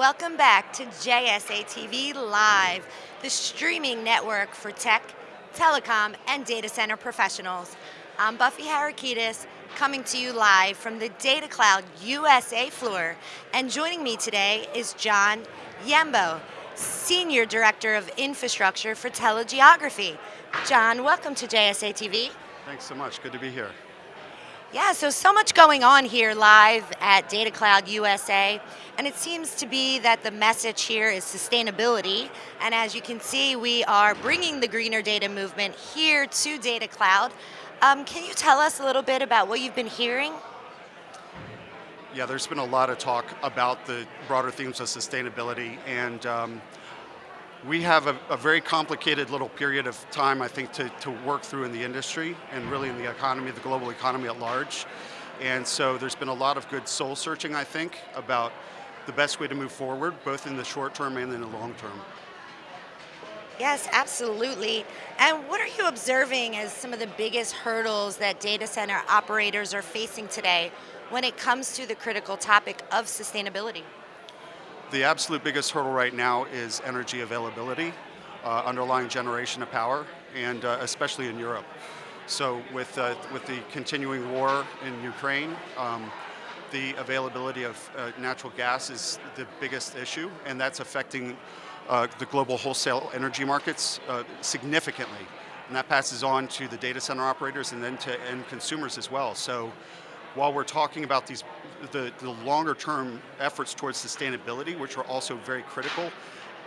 Welcome back to JSA TV Live, the streaming network for tech, telecom, and data center professionals. I'm Buffy Harakitis, coming to you live from the Data Cloud USA floor. And joining me today is John Hjembo, Senior Director of Infrastructure for Telegeography. John, welcome to JSA TV. Thanks so much, good to be here. Yeah, so, so much going on here live at Data Cloud USA, and it seems to be that the message here is sustainability, and as you can see, we are bringing the greener data movement here to Data Cloud. Um, can you tell us a little bit about what you've been hearing? Yeah, there's been a lot of talk about the broader themes of sustainability, and um, we have a, a, very complicated little period of time, I think, to, to work through in the industry and really in the economy, the global economy at large. And so there's been a lot of good soul searching, I think, about the best way to move forward, both in the short term and in the long term. Yes, absolutely. And what are you observing as some of the biggest hurdles that data center operators are facing today when it comes to the critical topic of sustainability? The absolute biggest hurdle right now is energy availability, uh, underlying generation of power, and uh, especially in Europe. So with, uh, with the continuing war in Ukraine, um, the availability of uh, natural gas is the biggest issue, and that's affecting uh, the global wholesale energy markets uh, significantly. And that passes on to the data center operators and then to end consumers as well. So while we're talking about these the, the longer term efforts towards sustainability, which are also very critical,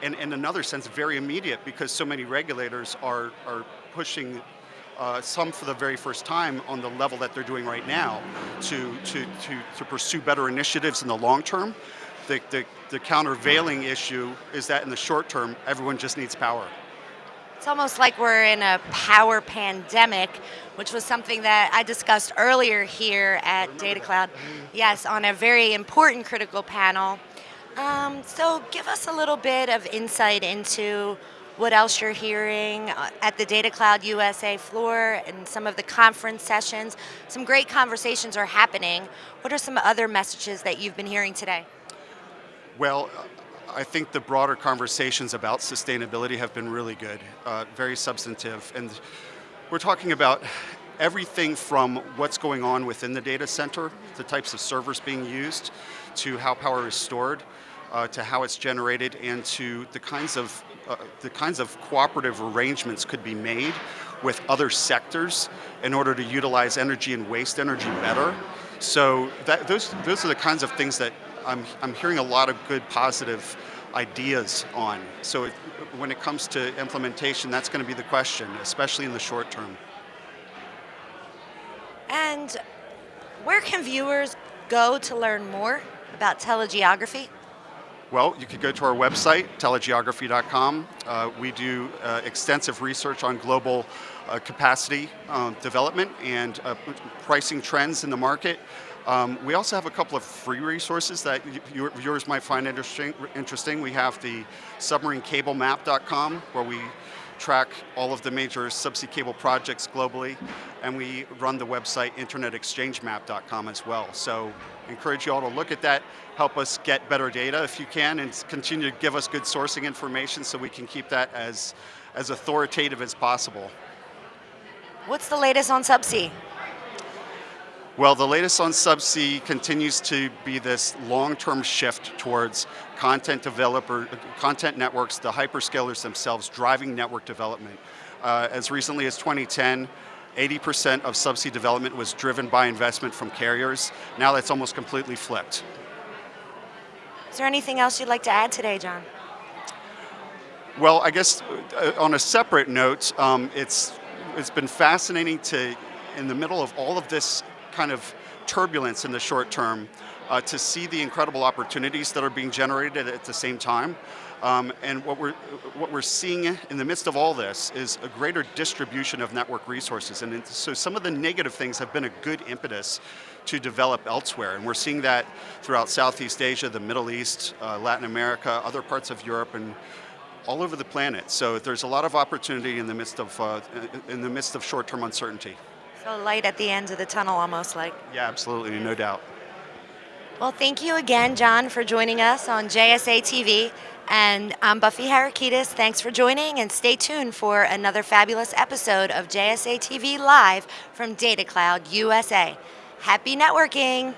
and in another sense, very immediate because so many regulators are, are pushing uh, some for the very first time on the level that they're doing right now to, to, to, to pursue better initiatives in the long term. The, the, the countervailing issue is that in the short term, everyone just needs power. It's almost like we're in a power pandemic, which was something that I discussed earlier here at Data Cloud. Yes, on a very important critical panel. Um, so give us a little bit of insight into what else you're hearing uh, at the Data Cloud USA floor and some of the conference sessions. Some great conversations are happening. What are some other messages that you've been hearing today? Well, I think the broader conversations about sustainability have been really good, uh, very substantive. And we're talking about everything from what's going on within the data center, the types of servers being used, to how power is stored, uh, to how it's generated, and to the kinds of uh, the kinds of cooperative arrangements could be made with other sectors in order to utilize energy and waste energy better. So that, those, those are the kinds of things that I'm, I'm hearing a lot of good positive ideas on. So it, when it comes to implementation, that's going to be the question, especially in the short term. And where can viewers go to learn more about telegeography? Well, you could go to our website, telegeography.com. Uh, we do uh, extensive research on global uh, capacity uh, development and uh, pricing trends in the market. Um, we also have a couple of free resources that viewers might find interesting. interesting. We have the submarinecablemap.com where we track all of the major subsea cable projects globally, and we run the website internetexchangemap.com as well. So encourage you all to look at that, help us get better data if you can, and continue to give us good sourcing information so we can keep that as, as authoritative as possible. What's the latest on subsea? Well, the latest on Subsea continues to be this long-term shift towards content developer, content networks, the hyperscalers themselves driving network development. Uh, as recently as 2010, 80% of subsea development was driven by investment from carriers. Now that's almost completely flipped. Is there anything else you'd like to add today, John? Well, I guess uh, on a separate note, um, it's, it's been fascinating to, in the middle of all of this kind of turbulence in the short term uh, to see the incredible opportunities that are being generated at the same time. Um, and what we're, what we're seeing in the midst of all this is a greater distribution of network resources. And so some of the negative things have been a good impetus to develop elsewhere. And we're seeing that throughout Southeast Asia, the Middle East, uh, Latin America, other parts of Europe, and all over the planet. So there's a lot of opportunity in the midst of, uh, in the midst of short-term uncertainty. So light at the end of the tunnel almost like. Yeah, absolutely, no doubt. Well, thank you again, John, for joining us on JSA TV. And I'm Buffy Harakitis. Thanks for joining, and stay tuned for another fabulous episode of JSA TV Live from Data Cloud USA. Happy networking!